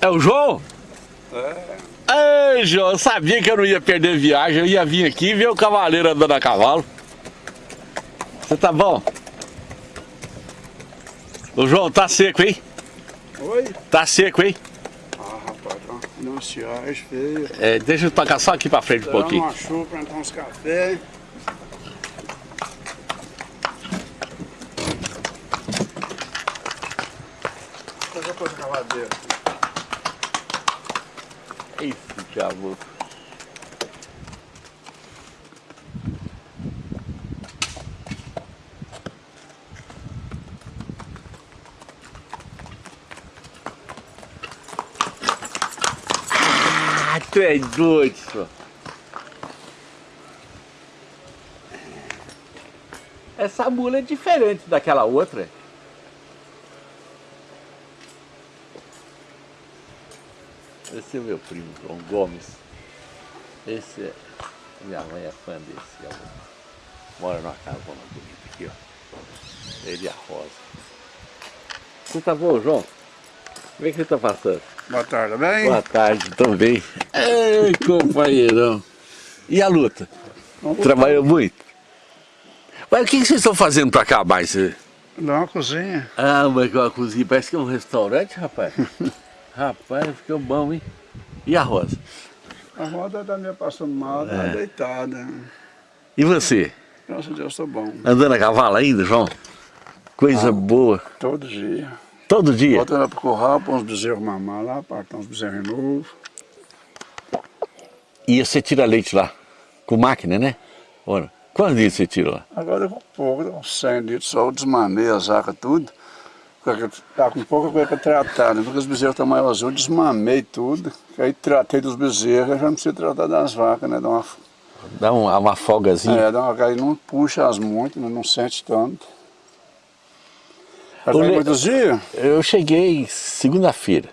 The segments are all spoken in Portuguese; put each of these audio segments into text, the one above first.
É o João? É. Ei, João, eu sabia que eu não ia perder viagem, eu ia vir aqui e ver o cavaleiro andando a cavalo. Você tá bom? O João, tá seco, hein? Oi? Tá seco, hein? Ah, rapaz, uma ansiagem feia. É, deixa eu tocar só aqui pra frente um Dá pouquinho. uma chuva pra entrar uns cafés. Fazer coisa cavadeira. Esse diabo. Ah, tu é doido, senhor. Essa mula é diferente daquela outra. Esse é meu primo, João Gomes. Esse é. Minha mãe é fã desse. Mora numa casona bonita aqui, ó. Ele e a Rosa. Você tá bom, João? Como é que você tá passando? Boa tarde, bem? Boa tarde, também. Ei, companheirão. E a luta? Trabalhou muito? Mas o que que vocês estão fazendo pra cá mais? Dá uma cozinha. Ah, mas a cozinha parece que é um restaurante, rapaz. rapaz, ficou bom, hein? E a Rosa? A roda tá meio passando mal, tá É. deitada. E você? Graças a Deus, tô bom. Andando a cavalo ainda, João? Coisa boa. Todo dia. Todo dia? Voltando pro curral, põe uns bezerros mamar lá, partar uns bezerros novos. E você tira leite lá? Com máquina, né? Ora, quantos dias você tira lá? Agora com pouco, uns 100 litros, só eu desmamei a zaca tudo. Porque Tá com pouca coisa para tratar, né? Porque os bezerros estão maiores, eu desmamei tudo. Aí tratei dos bezerros, já não precisa tratar das vacas, né? Dá uma, Dá uma, uma folgazinha. é, dá uma, aí não puxa as muito, né? não sente tanto. Tem Le- muitos dias? Eu cheguei segunda-feira.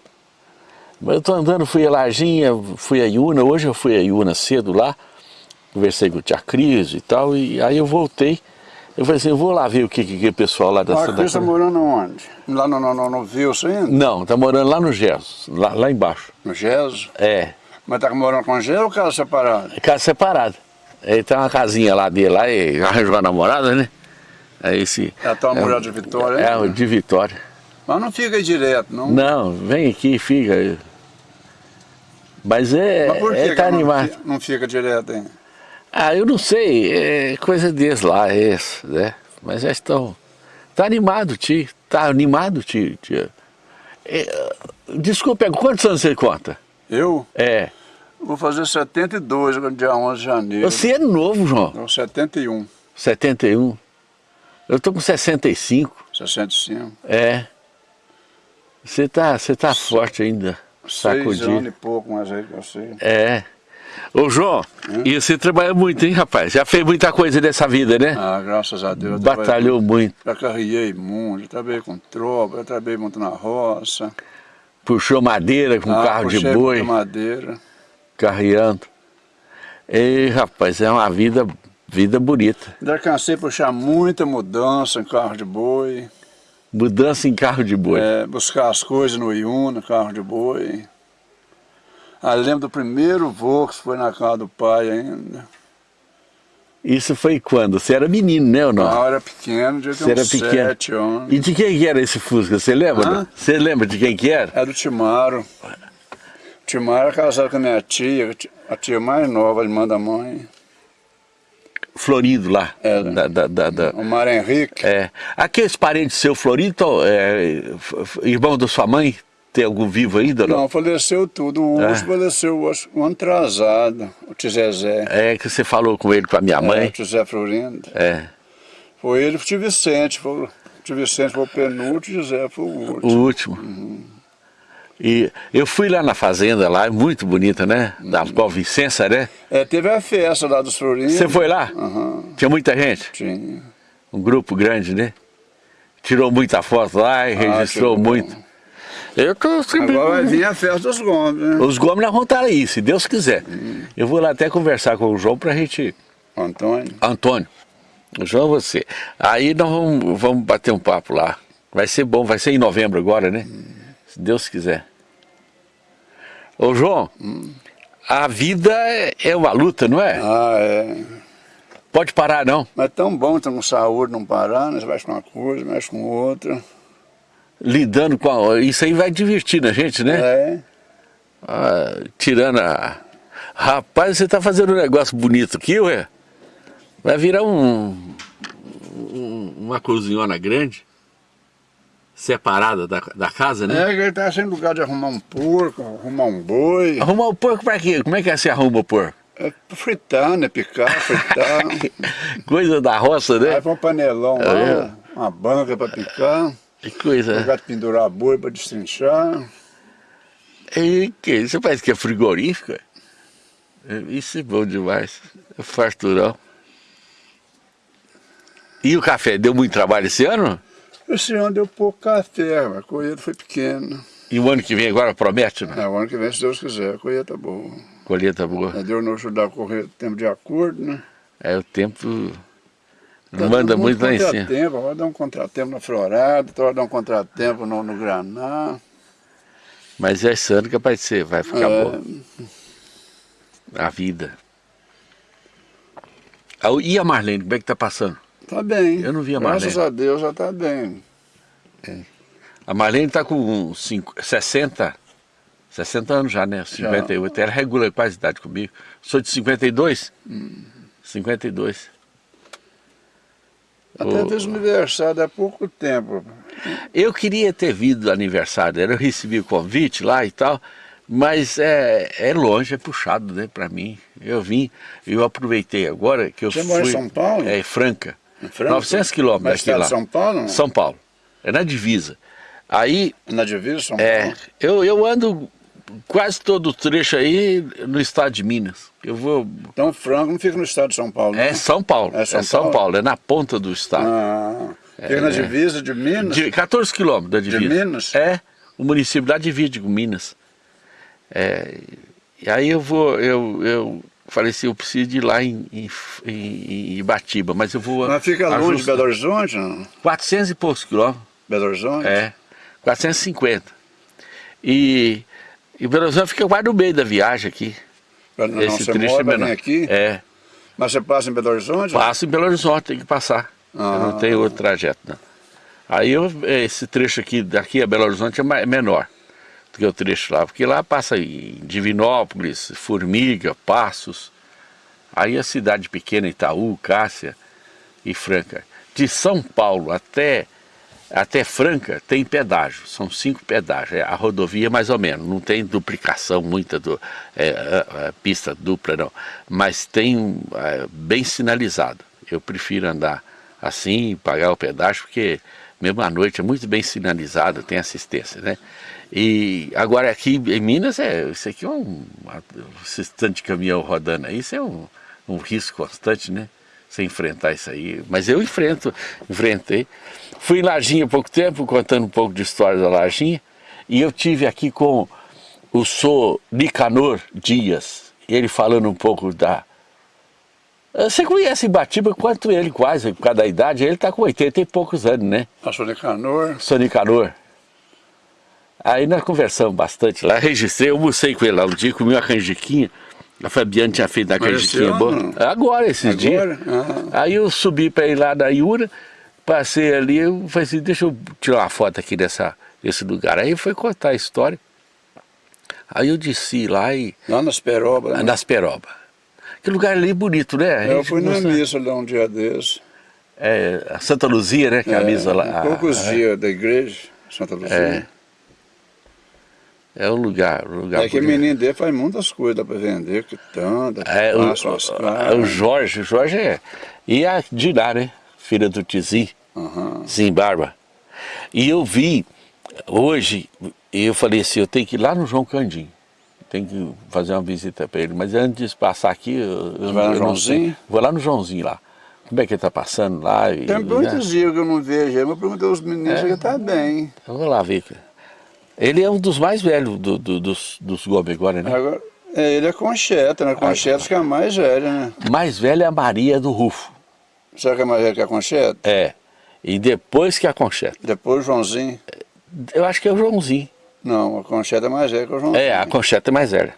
Mas eu tô andando, fui a Larginha, fui a Iuna, hoje eu fui a Iuna cedo lá, conversei com o tia Cris e tal, e aí eu voltei. Eu falei assim, eu vou lá ver o que, que, que o pessoal lá da Ah, Santa está Cruz... morando onde? Lá no, no, no, no Vilso ainda? Não, tá morando lá no Gesso, lá, lá embaixo. No Geso? É, Mas tá morando com Geso ou casa separada? casa separada. Aí tem uma casinha lá dele, lá, e arranjou a namorada, né? Aí esse... É a tua mulher de Vitória? É, hein? o de Vitória. Mas não fica aí direto, não? Não, vem aqui, fica. Mas é, Mas por que é que tá animado. Não fica direto aí? Ah, eu não sei, é coisa deles lá, é isso, né? Mas já estão. Tá animado, tio. Tá animado, tio. tio. É, desculpe, quantos anos você conta? Eu É. vou fazer 72 no dia 11 de janeiro. Você é novo, João. Não, 71, 71. Eu tô com 65. 65. É. Você tá, você tá forte ainda. Seis anos e pouco, mas aí eu sei. É. Ô, João, e você trabalha muito, hein, rapaz? Já fez muita coisa dessa vida, né? Ah, graças a Deus. eu Batalhou muito. Já carreguei muito, já trabalhei com tropa, já trabalhei muito na roça. Puxou madeira com ah, carro de boi. madeira. carreando. E rapaz, é uma vida, vida bonita. Já cansei de puxar muita mudança em carro de boi. Mudança em carro de boi. É, buscar as coisas no Iuna, carro de boi. Ah, lembro do primeiro voo que foi na casa do pai ainda. Isso foi quando? Você era menino, né ou não? hora pequeno, devia ter era uns pequeno. sete anos. E de quem que era esse Fusca? Você lembra? Hã? Você lembra de quem que era? É do Timaro. O Timaro era casado com a minha tia, a tia mais nova, irmã da mãe. Florido lá. Era. Da, da, da, da- O Mário Henrique. É. Aqueles parentes seu Florido, é, irmão da sua mãe, tem algum vivo ainda? Não. Não, faleceu tudo. O É. Faleceu um atrasado, o tio Zezé. É que você falou com ele, com a minha É, mãe. o tio Zé Florindo. É. Foi ele o tio Vicente. Foi, o tio Vicente foi o penúltimo, o José foi o O último. último. E eu fui lá na fazenda lá, é muito bonita, né? Da qual Vicença, né? É, teve a festa lá dos Florinos. Você foi lá? Aham, Tinha muita gente? tinha. Um grupo grande, né? Tirou muita foto lá e registrou tirou. muito. Eu tô sempre... Agora vai vir a festa dos Gomes, né? Os Gomes nós vamos estar aí, se Deus quiser. Eu vou lá até conversar com o João pra gente... Antônio. Antônio, o João você. Aí nós vamos, vamos bater um papo lá. Vai ser bom, vai ser em novembro agora, né? Se Deus quiser. Ô João, a vida é, é uma luta, não é? Ah, é. Pode parar não. Mas é tão bom ter com saúde não parar, né? Você mexe com uma coisa, mexe com outra. Lidando com a... Isso aí vai divertindo a gente, né? É. Ah, tirando a... Rapaz, você tá fazendo um negócio bonito aqui, ué. Vai virar um, um uma cozinhona grande, separada da, da casa, né? É, que ele tá sem lugar de arrumar um porco, arrumar um boi. Arrumar o porco pra quê? Como é que é se arruma o porco? É fritar, né? Picar, fritar. coisa da roça, né? Aí põe um panelão lá, é. uma banca pra picar. Que coisa. Lugar de pendurar boi pra destrinchar. E que, você parece que é frigorífico? Isso é bom demais. É farturão. E o café, deu muito trabalho esse ano? Esse ano deu pouco café, a colheita foi pequena. E o ano que vem agora promete, não? É, o ano que vem, se Deus quiser, a colheita é boa. Colheita boa. É, Deus não ajudar a correr o tempo de acordo, né? É, o tempo não tá manda muito lá em cima. Tempo, vai dar um contratempo na florada, vai dar um contratempo no, no graná. Mas esse ano que vai ser, vai ficar é... bom. A vida. Ah, e a Marlene, como é que tá passando? Tá bem. Eu não vi a Marlene. Graças a Deus já tá bem. É. A Marlene tá com cinco, 60, 60 anos já, né? 58. Já. Ela regula quase a idade comigo. Sou de 52? Hum. 52. Até o... fez aniversário há pouco tempo. Eu queria ter vindo aniversário, eu recebi o convite lá e tal, mas é, é longe, é puxado né, para mim. Eu vim, eu aproveitei agora que eu Você fui... Você mora em São Paulo? É, Franca. Franca? 900 quilômetros daqui lá. São Paulo? São Paulo. É na divisa. Aí... Na divisa São é, Paulo? Eu, eu ando quase todo o trecho aí no estado de Minas. Eu vou... Então Franco não fica no estado de São Paulo? É São Paulo, é São, é São Paulo? Paulo? é na ponta do estado. Ah, fica é, na divisa de Minas? De 14 quilômetros da divisa. De Minas? É, o município lá divide com Minas. É, e aí eu vou, eu, eu falei assim, eu preciso de ir lá em, em, em Ibatiba, mas eu vou... Mas fica longe de Belo Horizonte, não? 400 e poucos quilômetros. Belo Horizonte? É, 450. E e Belo Horizonte fica quase no meio da viagem aqui. Não, Esse você mora, vem aqui? É. Mas você passa em Belo Horizonte? Passa em Belo Horizonte, tem que passar. Ah. Eu não tenho outro trajeto, não. Aí eu, esse trecho aqui, daqui a Belo Horizonte é menor do que o trecho lá, porque lá passa em Divinópolis, Formiga, Passos, aí a cidade pequena, Itaú, Cássia e Franca. De São Paulo até até Franca tem pedágio, são cinco pedágios, é a rodovia mais ou menos, não tem duplicação muita, do, é, a, a pista dupla não, mas tem é, bem sinalizado. Eu prefiro andar assim, pagar o pedágio, porque mesmo à noite é muito bem sinalizado, tem assistência, né? E agora aqui em Minas, é, isso aqui é um, esse tanto de caminhão rodando aí, isso é um, um risco constante, né? Você enfrentar isso aí, mas eu enfrento, enfrentei. Fui em Lajinha há pouco tempo, contando um pouco de história da Lajinha, e eu tive aqui com o Sr. Nicanor Dias, ele falando um pouco da... Você conhece Batiba quanto ele quase, por causa da idade, ele está com 80 e poucos anos, né? A Sr. Nicanor. Sr. Nicanor. Aí nós conversamos bastante lá, registrei, eu almocei com ele lá um dia, comi uma canjiquinha, a Fabiana tinha feito a canjiquinha boa. Agora, esses Agora? dias. Ah. Aí eu subi para ir lá da Iura, Passei ali, eu falei assim, deixa eu tirar uma foto aqui dessa, desse lugar. Aí foi contar a história. Aí eu desci lá e... Lá nas Peroba. Né? Nas Peroba. Que lugar ali bonito, né? Eu fui na missa lá um dia desses. É, a Santa Luzia, né? Que é, a missa lá. Poucos a, dias da igreja, Santa Luzia. É. É um lugar, um lugar É que o menino dele faz muitas coisas, para vender, que tanto, é, o, o, o Jorge, o Jorge é. E a Diná, né? Filha do Tizi uhum. Zimbarba. E eu vi, hoje, eu falei assim, eu tenho que ir lá no João Candim. Tem que fazer uma visita para ele. Mas antes de passar aqui, eu, eu, vai no eu Joãozinho? Vou lá no Joãozinho lá. Como é que ele está passando lá? Tem muitos né? dias que eu não vejo ele, mas perguntei aos meninos é, ele está bem. Eu vou lá ver. Ele é um dos mais velhos do, do, dos, dos Gomes agora, né? Agora, é, ele é Concheta, né? Concheta que é mais velha, né? Mais velha é a Maria do Rufo. Será que é mais velha que a Concheta? É. E depois que a Concheta. Depois o Joãozinho? Eu acho que é o Joãozinho. Não, a concheta é mais velha que o João. É, a concheta é mais velha.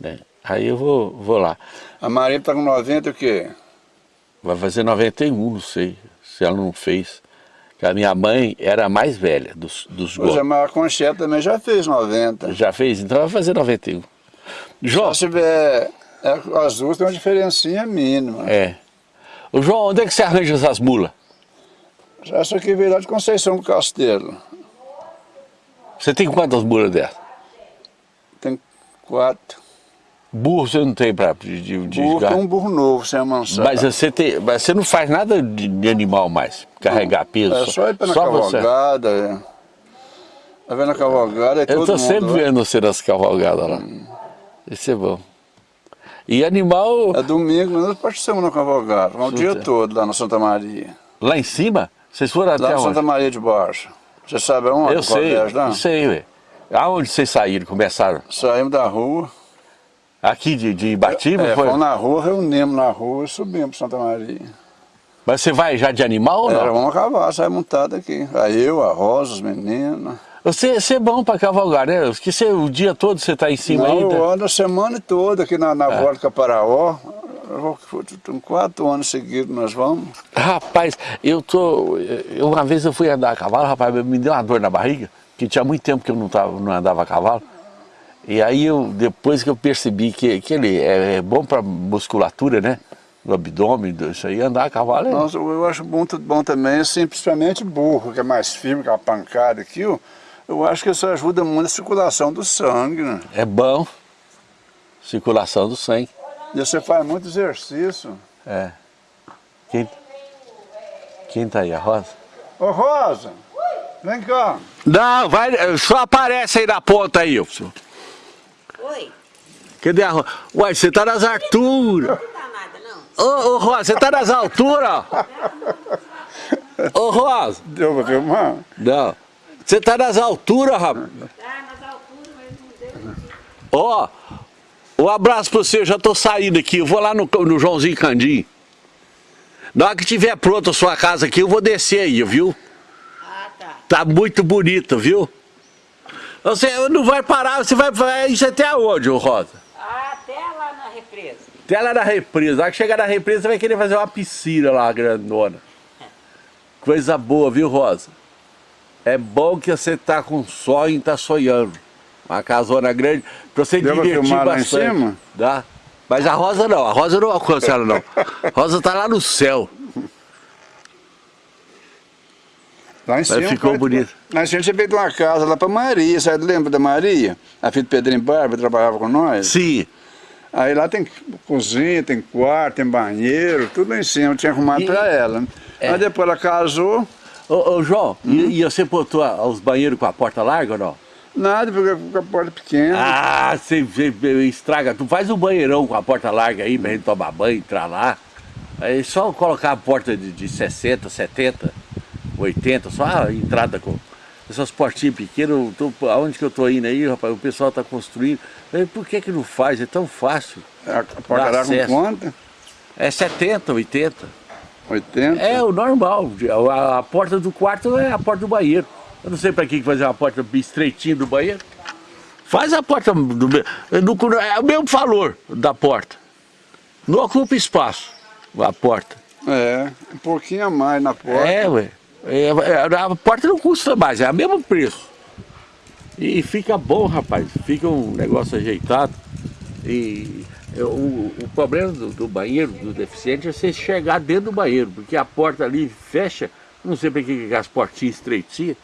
Né? Aí eu vou, vou lá. A Maria está com 90 o quê? Vai fazer 91, não sei, se ela não fez. A minha mãe era a mais velha dos, dos é, Gomes. mas a concheta também já fez 90. Já fez? Então vai fazer 91. João, Se tiver... É, as duas tem uma diferencinha mínima. é. Ô João, onde é que você arranja essas mulas? Essa aqui veio lá de Conceição do Castelo. Você tem quantas mulas dessas? Tem quatro. Burro você não tem pra de, de, Burro, tem um burro novo, sem amansar. Mas você, tem, mas você não faz nada de, de animal mais, carregar peso. É só ir pra na você. cavalgada. É. Tá vendo a cavalgada? É Eu mundo sempre lá. vendo você nas cavalgadas lá. Isso é bom. E animal É domingo, nós participamos na cavalgada. O dia todo lá na Santa Maria. lá em cima, vocês foram até Lá na onde? Santa Maria de Baixo. Você sabe aonde? Eu sei, colégio lá? eu sei, ué. Aonde vocês saíram, começaram? Saímos da rua. Aqui de, de Ibatiba, É, foi? fomos na rua, reunimos na rua e subimos para Santa Maria. Mas você vai já de animal ou Era, não? vamos acabar, sai montado aqui. Aí eu, a Rosa, os meninos. Você, você é bom pra cavalgar, né? Porque você, o dia todo você tá em cima Não, ainda. eu ando a semana toda aqui na, na É. volta Tem quatro anos seguidos nós vamos. Rapaz, eu tô. Eu, uma vez eu fui andar a cavalo, rapaz, me deu uma dor na barriga, que tinha muito tempo que eu não, tava, não andava a cavalo. E aí eu, depois que eu percebi que, que ele é, é bom pra musculatura, né? Do abdômen, isso aí, andar a cavalo é. Nossa, eu acho muito bom também, assim, principalmente burro, que é mais firme, que é uma pancada aqui. ó. Eu acho que isso ajuda muito a circulação do sangue, né? É bom. Circulação do sangue. E você faz muito exercício. É. Quem, quem tá aí, a Rosa? Ô Rosa, vem cá. Não, vai, só aparece aí na ponta aí, senhor. Oi, Cadê a Rosa? Uai, você tá nas alturas. não tá nada não. Ô, ô Rosa, você tá nas alturas? Ô Rosa, Deu pra filmar? não. Você tá nas alturas, rapaz. Tá nas alturas, mas não deu. Ó, um abraço pra você, eu já tô saindo aqui. Eu vou lá no, no Joãozinho Candim. Na hora que tiver pronta a sua casa aqui, eu vou descer aí, viu? Ah, tá. Tá muito bonito, viu? Você não vai parar, você vai, vai isso até aonde, ô Rosa? Ah, até lá na represa. Até lá na represa. Hora que chegar na represa, você vai querer fazer uma piscina lá, grandona. Coisa boa, viu, Rosa? É bom que você tá com sonho e tá sonhando. Uma casona grande, pra você Deu divertir filmar lá em bastante. cima? Dá. Mas a Rosa não, a Rosa não alcança ela não. A Rosa tá lá no céu. Lá em cima. ficou foi- bonito. Lá em cima você fez uma casa lá pra Maria, você lembra da Maria? A filha do Pedrinho Barba trabalhava com nós. Sim. Aí lá tem cozinha, tem quarto, tem banheiro, tudo lá em cima, eu tinha arrumado pra ela. É. Aí depois ela casou, Ô, ô, João, Hum? e, e você botou a- os banheiros com a porta larga ou não? nada, porque com a porta pequena. Ah, você, você estraga. Tu faz um banheirão com a porta larga aí, pra gente tomar banho, entrar lá. Aí só colocar a porta de, de 60, 70, 80, só a entrada com essas portinhas pequenas. tô- aonde que eu tô indo aí, rapaz? O pessoal tá construindo. Mas por que que não faz? É tão fácil. A, a porta com quanto? É 70, 80. 80? É o normal. A, a porta do quarto é a porta do banheiro. Eu não sei pra que fazer uma porta estreitinha do banheiro. Faz a porta do me- no- é o mesmo valor da porta. Não ocupa espaço a porta. É, um pouquinho a mais na porta. É, ué. É, é, a porta não custa mais, é o mesmo preço. E fica bom, rapaz. Fica um negócio ajeitado. E é, o, o problema do, do banheiro, do deficiente, é você chegar dentro do banheiro, porque a porta ali fecha, não sei para que as portinhas estreitinhas.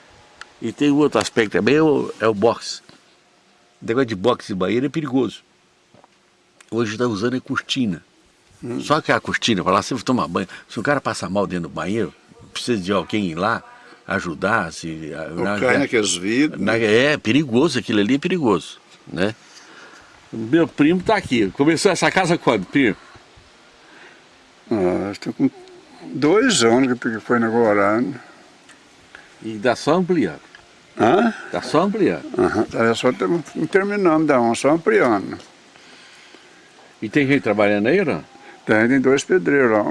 E tem um outro aspecto também, é o, é o box. O negócio de box e banheiro é perigoso. Hoje está usando é cortina. Só que a cortina, para lá você tomar banho, se o cara passa mal dentro do banheiro, precisa de alguém ir lá ajudar, se, Ou na- cai na- naqueles vidros. na- é perigoso, aquilo ali é perigoso, né? Meu primo tá aqui. Começou essa casa quando, primo? Ah, estou com dois anos que foi inaugurado. E dá só ampliando. Hã? Tá só ampliando. Aham, tá, só terminamos da um, só ampliando. E tem gente trabalhando aí não? Tem, tem dois pedreiros lá.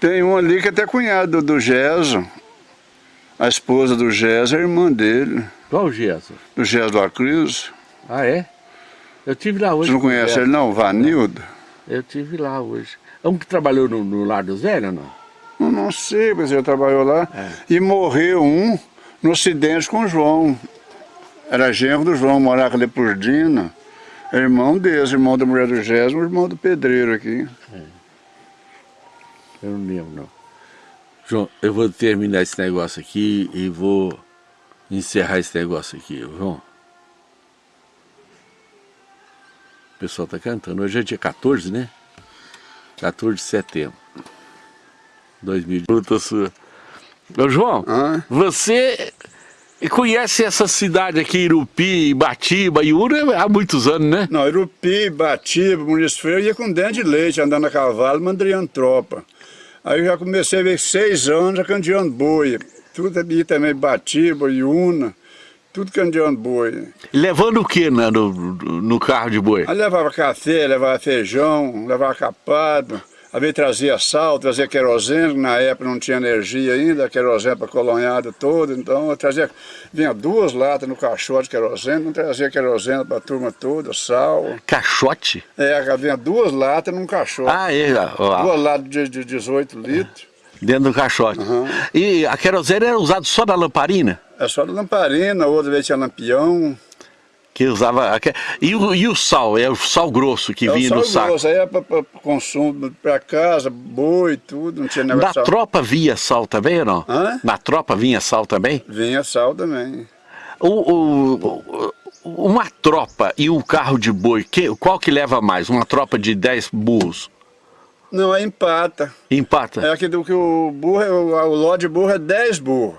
Tem um ali que é até cunhado do, Geso. A esposa do Gés é a irmã dele, Qual o Gerson? do Gés do Acris. Ah, é? Eu tive lá hoje. Você não conhece ele não, Vanildo? Eu tive lá hoje. É um que trabalhou no, no Lar dos Velhos, não? Eu não sei, mas ele trabalhou lá. E morreu um no acidente com o João. Era genro do João, morava ali por Dina. Irmão deles, irmão da mulher do Gésimo, irmão do pedreiro aqui. Eu não lembro, não. João, eu vou terminar esse negócio aqui e vou encerrar esse negócio aqui, João. O pessoal tá cantando. Hoje é dia 14, né? 14 de setembro. 2000. Luta sua. Ô, João, Hã? você conhece essa cidade aqui, Irupi, Batiba, Iura, há muitos anos, né? Não, Irupi, Batiba, Freire, eu ia com dente de leite, andando a cavalo, mandriando tropa. Aí eu já comecei a ver seis anos, já candeando boi. Tudo ali também, Batiba, Iuna, tudo candeando boi. Levando o que né, no, no carro de boi? Aí levava café, levava feijão, levava capado, às vezes trazia sal, trazia querosene, na época não tinha energia ainda, querosene para colonhada toda, então eu trazia, vinha duas latas no caixote de querosene, não trazia querosene para a turma toda, sal. Caixote? É, vinha duas latas num caixote, Ah, é, ó, duas latas de, de 18 litros, dentro do caixote. E a querosene era usada só na lamparina? é só de lamparina, outra vez tinha lampião. Que usava. E o, e o sal? É o sal grosso que É vinha sal no saco? grosso, aí é para consumo, para casa, boi, tudo, não tinha Na negócio de sal. tropa vinha sal também ou não? Hã? Na tropa vinha sal também? Vinha sal também. O, o- o- uma tropa e um carro de boi, que, qual que leva mais? Uma tropa de 10 burros? Não, aí empata. Empata? É aquilo que o burro, é- o, o ló de burro é 10 burros.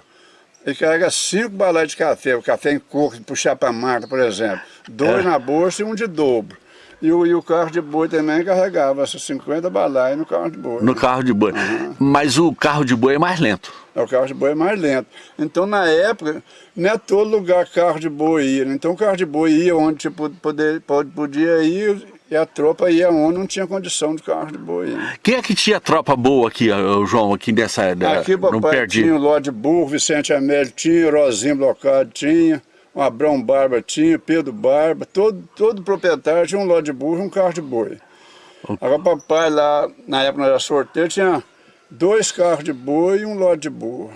Ele carrega 5 balais de café, o café em coco, de puxar para mata, por exemplo. Dois É. na bolsa e um de dobro. E o, e o carro de boi também carregava essas 50 balais no carro de boi. No carro de boi. Mas o carro de boi é mais lento. O carro de boi é mais lento. Então, na época, não é todo lugar carro de boi ia. né? Então, o carro de boi ia onde tipo, poder, pode- podia ir e a tropa ia onde não tinha condição de carro de boi. né? Quem é que tinha tropa boa aqui, ô, João, aqui nessa... da- Aqui não papai perdi. tinha o Ló de Burro, Vicente Amélio tinha, Rosinho Blocado tinha, o Abrão Barba tinha, Pedro Barba, todo, todo proprietário tinha um Ló de Burro e um carro de boi. Agora papai lá, na época nós era sorteio, tinha dois carros de boi e um Ló de burro.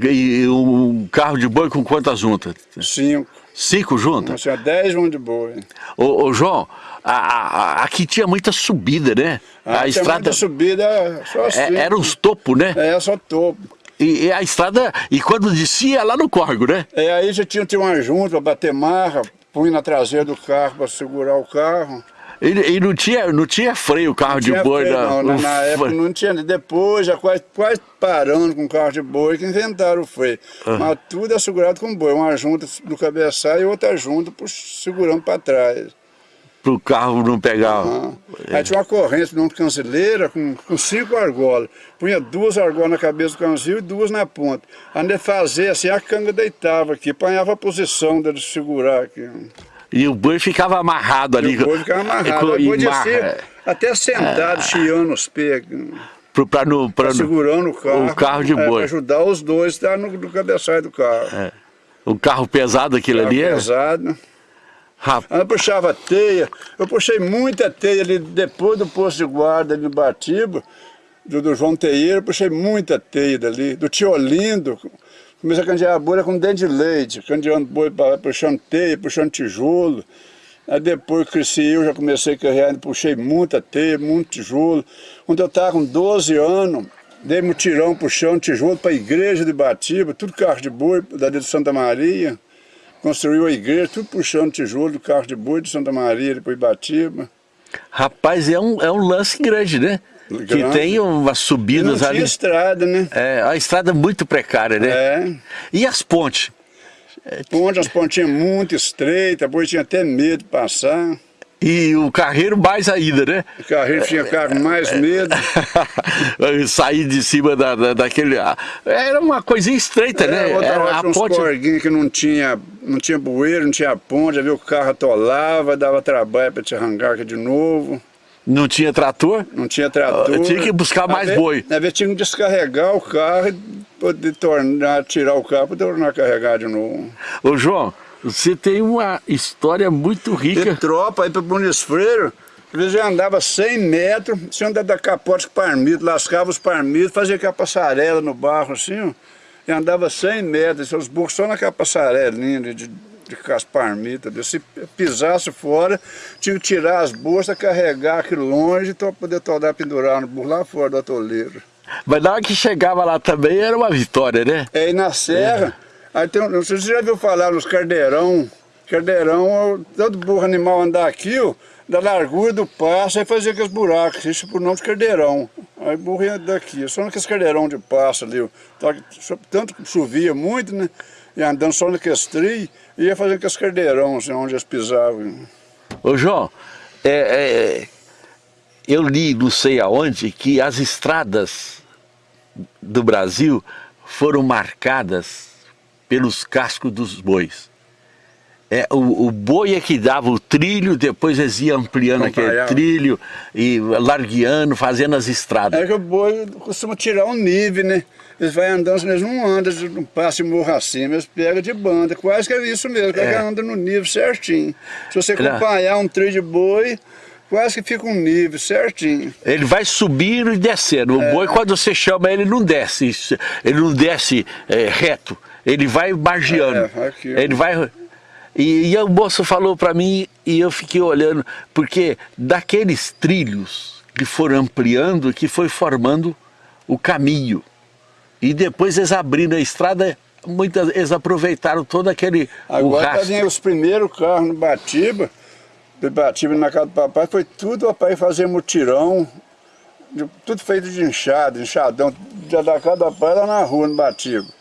E um carro de boi com quantas juntas? Cinco. Cinco juntas? Tinha dez um de boi. Ô, ô, João, a- a- aqui tinha muita subida, né? Ah, a estrada muita subida, só assim. é, era uns topos, né? É, só topo. E, e a estrada, e quando descia, lá no córrego, né? É, aí já tinha, tinha uma junta para bater marra, punha na traseira do carro para segurar o carro. E, e não, tinha, não tinha freio o carro de Tinha boi. freio, da- não, na, o época não tinha, depois já quase, quase parando com carro de boi que inventaram o freio. Mas tudo é segurado com boi, uma junta do cabeçalho e outra junta segurando para trás. Pro carro não pegar. Ah. Aí tinha uma corrente de uma canceleira com, com cinco argolas. Punha duas argolas na cabeça do canzil e duas na ponta. Aí fazer assim, a canga deitava aqui, apanhava a posição dele segurar aqui. E o boi ficava amarrado ali. E o boi ficava amarrado. podia ser até sentado, chiando os pés. aqui. pro- pra não- segurando o carro. o carro de é, boi. pra ajudar os dois a estar no, no cabeçalho do carro. Um carro pesado Carro ali. é? Rapaz, eu puxava teia. Eu puxei muita teia ali depois do posto de guarda ali Batiba, do, do João Teieiro, eu puxei muita teia dali. Do tio Olindo, comecei a candear boi com dente de leite, candeando puxando teia, puxando tijolo. Aí depois cresci eu, já comecei a carregar, puxei muita teia, muito tijolo. Quando eu estava com 12 anos, dei mutirão puxando tijolo para a igreja de Batiba, tudo carro de boi, da de Santa Maria. Construiu a igreja, tudo puxando tijolo do carro de boi de Santa Maria, depois Batiba. rapaz, é um, é um lance grande, né? Que Grande. tem umas subidas ali. estrada, né? É, a estrada é muito precária, né? É. E as pontes? Ponte, as pontinhas muito estreitas, depois tinha até medo de passar. E o carreiro mais ainda, né? O carreiro tinha carro mais medo. Sair de cima da, da- daquele. ah, Era uma coisinha estreita, né? É, outra Era hora a ponte. que não tinha, não tinha bueiro, não tinha ponte, viu o carro atolava, dava trabalho para te arrancar aqui de novo. Não tinha trator? Não tinha trator. Ah, tinha que buscar mais boi. Às vezes tinha que descarregar o carro e poder tornar, tirar o carro para tornar a carregar de novo. Ô João, você tem uma história muito rica. De tropa, aí para Buenos Freire, às vezes eu andava 100 metros, você andava da capote com parmito, lascava os parmitos, fazia aquela passarela no barro assim, ó, e andava 100 metros, os burros só naquela passarelinha de, de, parmitas. Se pisasse fora, tinha que tirar as bolsas, carregar aqui longe para poder toda pendurar no burro lá fora do atoleiro. Mas na hora que chegava lá também era uma vitória, né? É, e na serra, é. aí tem, não sei se você já viu falar nos cardeirão, cardeirão, todo burro animal andar aqui, ó, da largura do passo, aí fazia aqueles buracos, isso por nome de cardeirão. Aí burro ia daqui, só naqueles cardeirão de passo ali, tanto que chovia muito, né? E andando só naqueles trilhos, ia fazendo aqueles cardeirão, assim, onde eles pisavam. Ô João, é, é, eu li, não sei aonde, que as estradas do Brasil foram marcadas pelos cascos dos bois. É, o, o, boi é que dava o trilho, depois eles iam ampliando aquele trilho e largueando, fazendo as estradas. É que o boi costuma tirar um nível, né? Eles vão andando, eles não andam, não passam morro acima, eles pegam de banda, quase que é isso mesmo, é. que anda no nível certinho. Se você acompanhar um trilho de boi, quase que fica um nível certinho. Ele vai subindo e descendo. O é. boi, quando você chama ele, não desce. Ele não desce é, reto. Ele vai margeando. É, aqui, ele vai... E, e o moço falou para mim e eu fiquei olhando, porque daqueles trilhos que foram ampliando, que foi formando o caminho. E depois eles abrindo a estrada, muitas, eles aproveitaram todo aquele Agora tá os primeiros carros no Batiba, Batiba na casa do papai, foi tudo o papai fazer mutirão, tudo feito de enxada, enxadão, da casa do papai lá na rua, no Batiba.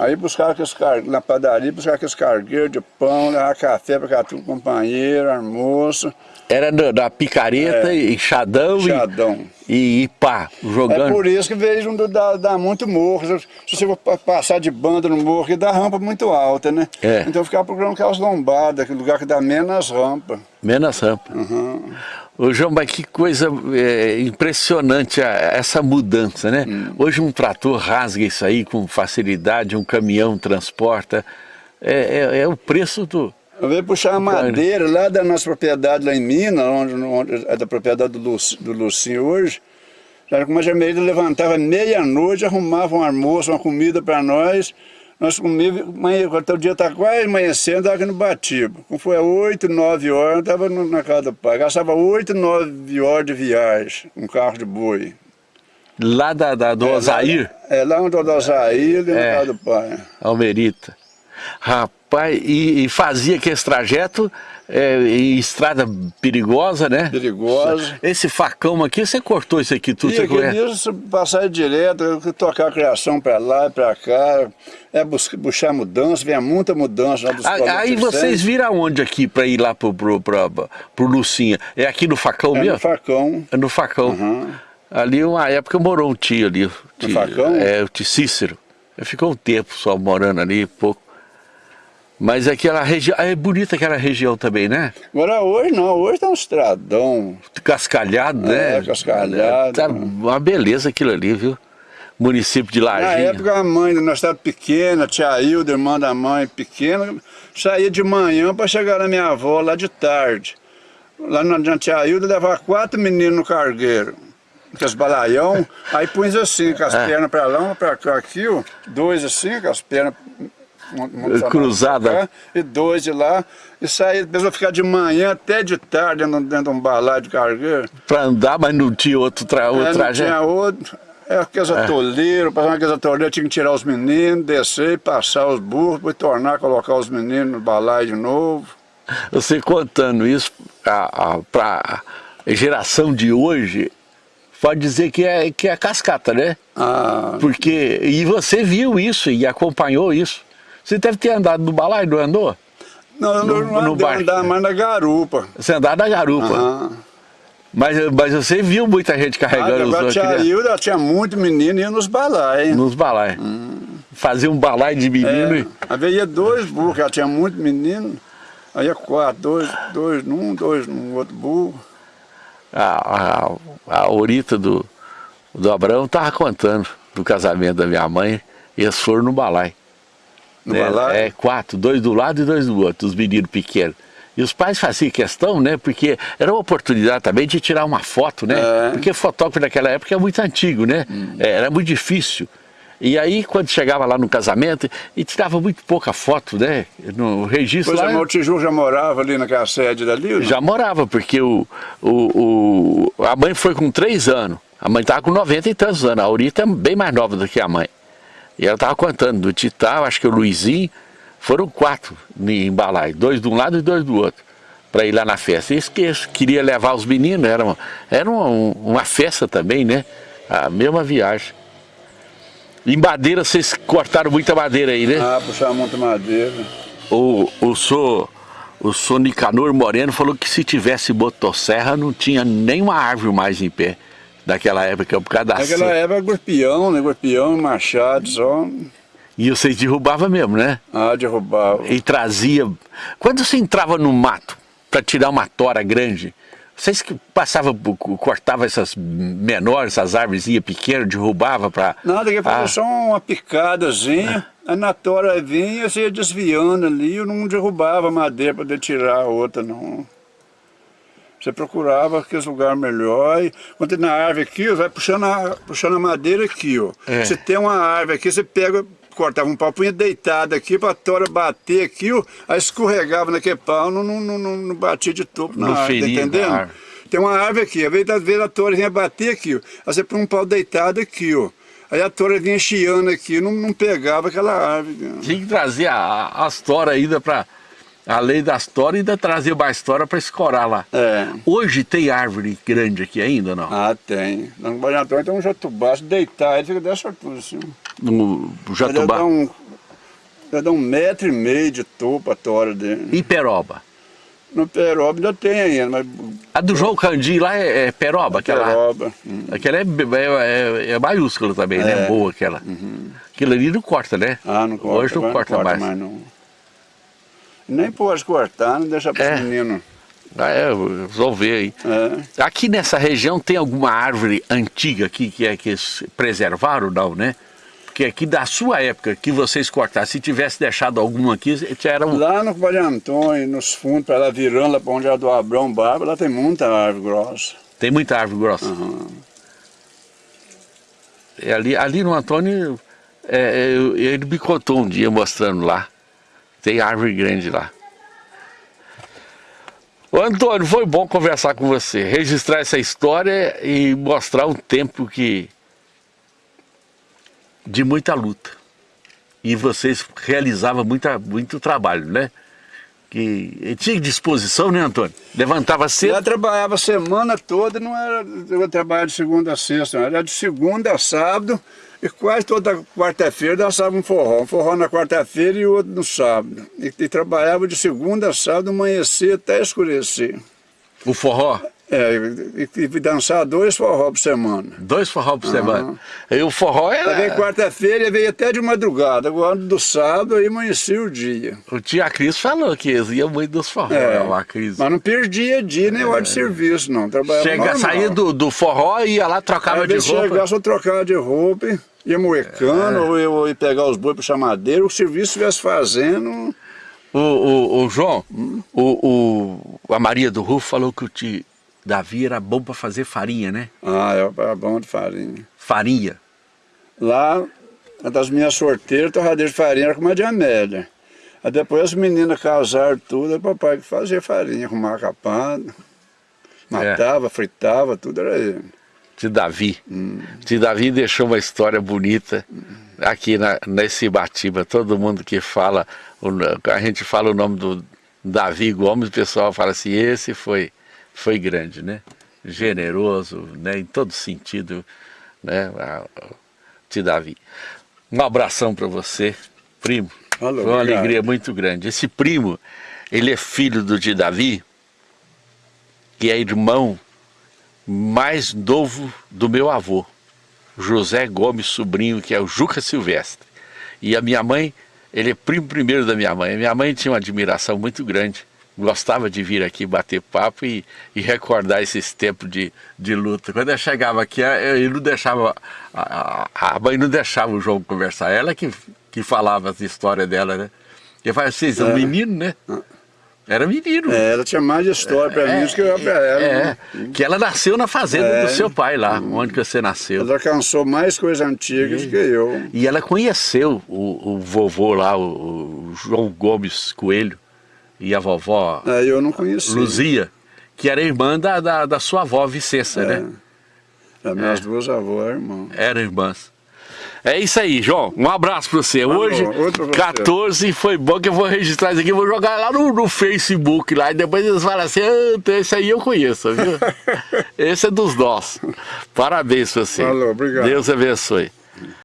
Aí buscava aqueles car... na padaria, buscava aqueles cargueiros de pão, levava café para cada um companheiro, almoço. Era da picareta, é, enxadão, enxadão. E, e pá, jogando. É por isso que vejo dá, dá muito morro. Se você for passar de banda no morro, dá rampa muito alta, né? É. Então eu ficava procurando aquelas lombadas, aquele lugar que dá menos rampa. Menos rampa. Uhum. Ô João, mas que coisa é, impressionante a, essa mudança, né? Hum. Hoje um trator rasga isso aí com facilidade, um caminhão transporta. É, é, é o preço do... Eu veio puxar a madeira lá da nossa propriedade lá em Minas, onde, onde é da propriedade do, Luci, do Lucinho hoje. Como a Jameira levantava meia-noite, arrumava um almoço, uma comida para nós, nós comíamos, até o dia está quase amanhecendo, estava aqui no Batiba. Como foi 8, 9 horas, eu estava na casa do pai. Gastava 8, 9 horas de viagem, um carro de boi. Lá da, da do é, Osair? Lá, é, lá onde do Osair, é, na casa do pai. Almerita. Rapaz, e, e fazia aquele trajeto é, em estrada perigosa, né? Perigosa. Esse facão aqui, você cortou isso aqui tudo? E aquele isso passar direto, tocar a criação para lá e para cá, é buscar, buscar mudança, vem muita mudança. Lá dos aí vocês viram aonde aqui para ir lá pro, pro, pro, pro Lucinha? É aqui no facão é mesmo? no facão. É no facão. Uhum. Ali uma época morou um tio ali. Tio, no facão? É, o tio Cícero. Ficou um tempo só morando ali, pouco. Mas aquela região, é bonita aquela região também, né? Agora hoje não, hoje tá um estradão. Cascalhado, né? É, cascalhado. Tá uma beleza aquilo ali, viu? Município de Laginha. Na época a mãe nós estava pequena, tia Hilda, irmã da mãe pequena, saía de manhã para chegar na minha avó lá de tarde. Lá na tia Hilda levava quatro meninos no cargueiro com os balaião, aí punha assim, com as é. pernas para lá, para cá, aqui, ó, dois assim, com as pernas cruzada. e dois de lá. E sair, a ficar de manhã até de tarde dentro, dentro de um balai de cargueiro. Para andar, mas não tinha outro, tra outro é, trajeto? Não tinha outro. É aqueles é. atoleiros, passar aqueles atoleiros, tinha que tirar os meninos, descer, passar os burros, depois tornar, colocar os meninos no balai de novo. Você contando isso para a geração de hoje, pode dizer que é, que é cascata, né? Ah. Porque, e você viu isso e acompanhou isso. Você deve ter andado no balaio, não andou? Não, eu no, não andei, andava mais na garupa. Você andava na garupa? Uhum. Mas, mas você viu muita gente carregando ah, os outros? Tinha, eu, tinha muito menino e ia nos balaios. Nos balaios. Hum. Fazia um balaio de menino. É, e... Havia dois burros, ela tinha muito menino. Aí ia quatro, dois, dois num, dois num outro burro. A, a, a Orita do, do Abraão estava contando do casamento da minha mãe E eles foram no balai. No né? balai? É, quatro, dois do lado e dois do outro, os meninos pequenos. E os pais faziam questão, né? Porque era uma oportunidade também de tirar uma foto, né? É. Porque fotógrafo naquela época é muito antigo, né? É, Era muito difícil. E aí, quando chegava lá no casamento, e tirava muito pouca foto, né? No registro Pois lá, é, mas o Tiju já morava ali naquela sede dali? já morava, porque o, o, o- a mãe foi com três anos. A mãe estava com 90 e tantos anos. A Aurita é bem mais nova do que a mãe. E ela estava contando, do Titá, acho que o Luizinho, foram quatro em Balai, dois de um lado e dois do outro, para ir lá na festa. E que- queria levar os meninos, era, uma, era uma, uma festa também, né? A mesma viagem. Em madeira, vocês cortaram muita madeira aí, né? Ah, puxava muita madeira. O, o senhor, o senhor Nicanor Moreno falou que se tivesse motosserra não tinha nenhuma árvore mais em pé daquela época, por causa da Naquela época, gorpião, né? Gorpião, machado, só. E vocês derrubavam mesmo, né? Ah, derrubava. E trazia... Quando você entrava no mato para tirar uma tora grande, vocês que passavam, cortavam essas menores, essas árvores pequenas, derrubava para... Nada, que fazia Ah. só uma picadazinha. Aí na tora vinha, você ia desviando ali, eu não derrubava a madeira para tirar a outra, não. Você procurava aqueles lugares melhor. E quando tem na árvore aqui, ó, vai puxando a, puxando a madeira aqui, ó. É. Você tem uma árvore aqui, você pega, cortava um pau, punha deitado aqui para a tora bater aqui, ó, aí escorregava naquele pau, não, não, não, não, batia de topo na Não árvore, tá entendendo? árvore. Tem uma árvore aqui, às vezes, às vezes a tora vinha bater aqui, ó. Aí você põe um pau deitado aqui, ó. Aí a tora vinha chiando aqui, não, não pegava aquela árvore. Tinha que trazer a- a- as toras ainda para... Além das toras, ainda trazer mais tora para escorar lá. É. Hoje tem árvore grande aqui ainda, não? Ah, tem. No Banhatão tem um jatubá, se deitar, ele fica dessa altura assim. No Jatubá. dá um, dá um metro e meio de topo a tora dele. E peroba? No peroba ainda tem ainda, mas A do João Candi lá é, é peroba, aquela. peroba... hum. Aquela é, é, é, é maiúscula também, né? É. Boa aquela. Aquilo ali não corta, né? Ah, não corta. Hoje não agora corta, mais. não. Nem pode cortar, não deixa para É. os meninos. Ah, é, vamos ver aí. É. Aqui nessa região tem alguma árvore antiga aqui que é que eles preservaram, não, né? Porque aqui da sua época que vocês cortaram, se tivesse deixado alguma aqui, era um... Lá no Vale Antônio, nos fundos, para lá virando, lá para onde é do Abrão Barba, lá tem muita árvore grossa. Tem muita árvore grossa. É ali, ali no Antônio, é, é, ele me contou um dia mostrando lá. Tem árvore grande lá. Ô Antônio, foi bom conversar com você, registrar essa história e mostrar um tempo que de muita luta. E vocês realizavam muita, muito trabalho, né? Que tinha disposição, né, Antônio? Levantava cedo. Eu trabalhava a semana toda, não era eu trabalhava de segunda a sexta, não, era de segunda a sábado, e quase toda quarta-feira dançava um forró. Um forró na quarta-feira e outro no sábado. E, e trabalhava de segunda a sábado, amanhecer até escurecer. O forró. É, e, e, e dançar dois forró por semana. Dois forró por semana. E o forró Aí veio era. quarta-feira e veio até de madrugada. Agora do sábado aí amanhecia o dia. O tia Cris falou que eles iam muito dos forró, É, a Cris. Mas não perdia dia nem hora de serviço, não. Trabalhava Chega, normal. saía do, do forró, ia lá, trocava Aí de roupa. chegar, só trocava de roupa, ia moecando, ou, ia, ou ia pegar os bois para chamadeira, o serviço estivesse fazendo. O, o, o João, o, o, a Maria do Rufo falou que o tio Davi era bom para fazer farinha, né? Ah, era bom de farinha. Farinha. Lá, das minhas sorteiras, torradeira de farinha era com uma de Amélia. Aí depois as meninas casaram tudo, o papai que fazia farinha, arrumava capado, matava, fritava, tudo era ele. Tio Davi. Hum. Tio Davi deixou uma história bonita aqui na, nesse Batiba. Todo mundo que fala, a gente fala o nome do Davi Gomes, o pessoal fala assim, esse foi, foi grande, né? Generoso, né? Em todo sentido, né? Tio Davi. Um abração para você, primo. Alô, foi uma obrigado. alegria muito grande. Esse primo, ele é filho do tio Davi, que é irmão mais novo do meu avô, José Gomes Sobrinho, que é o Juca Silvestre. E a minha mãe, ele é primo primeiro da minha mãe. A minha mãe tinha uma admiração muito grande, gostava de vir aqui bater papo e, e recordar esses tempos de, de luta. Quando eu chegava aqui, ele não deixava, a, a, a mãe não deixava o João conversar, ela que, que falava as histórias dela, né? Eu falei, vocês são É. menino, né? Era menino. É, ela tinha mais história pra mim do que eu pra ela. É, né? que ela nasceu na fazenda É. do seu pai lá, onde você nasceu. Ela alcançou mais coisas antigas que eu. E ela conheceu o, o vovô lá, o, o João Gomes Coelho, e a vovó Aí eu não. Luzia, que era irmã da, da, da sua avó Vicença, né? As minhas duas avós, irmão. Eram irmãs. É isso aí, João. Um abraço pra você. Hoje, outro pra você. 14, foi bom que eu vou registrar isso aqui, vou jogar lá no, no Facebook lá, e depois eles falam assim, ah, esse aí eu conheço, viu? esse é dos nossos. Parabéns pra você. Falou, obrigado. Deus abençoe.